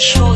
show